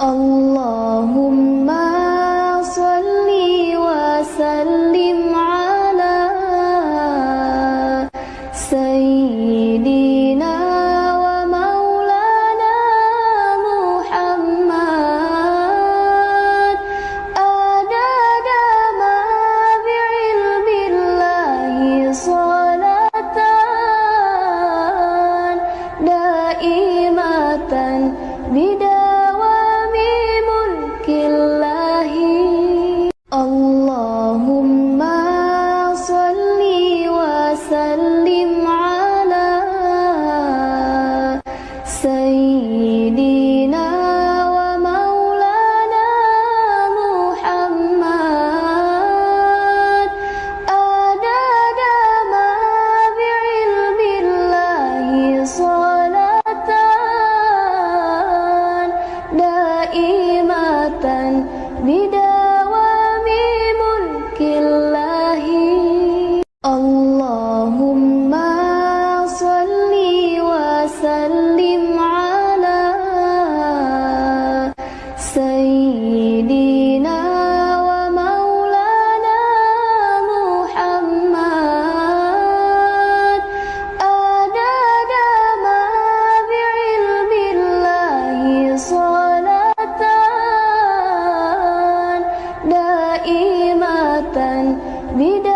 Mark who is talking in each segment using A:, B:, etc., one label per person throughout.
A: اللهم دائمة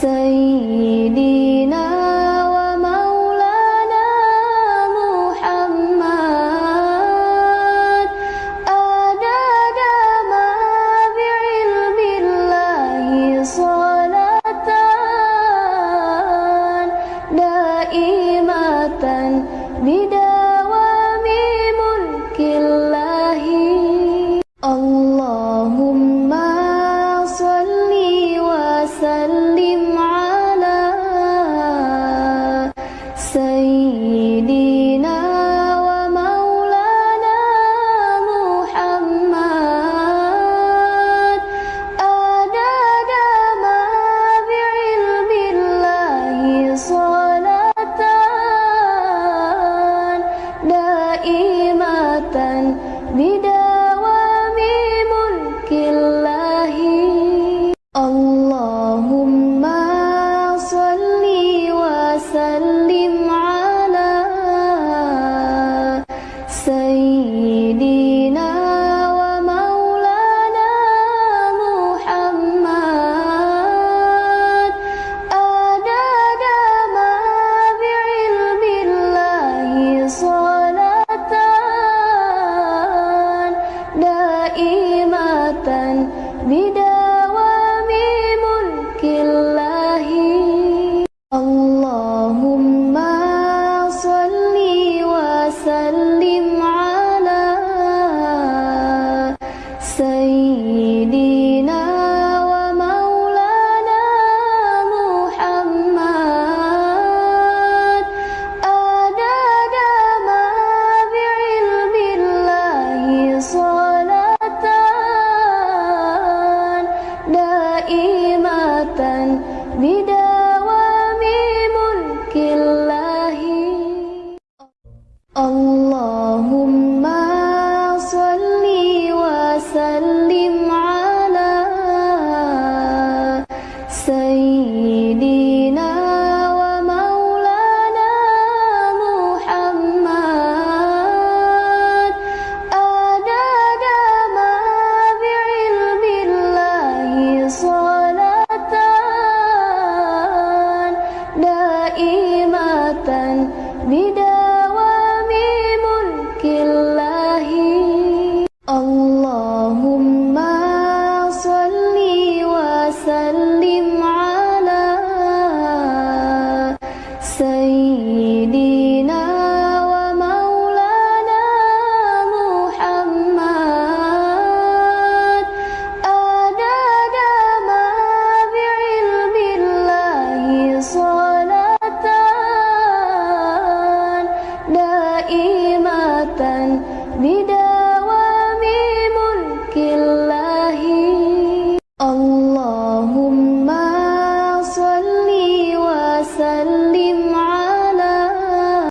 A: سيدنا ومولانا محمد. أداد ما بعلم الله صلاة. دائمة بدائمة 色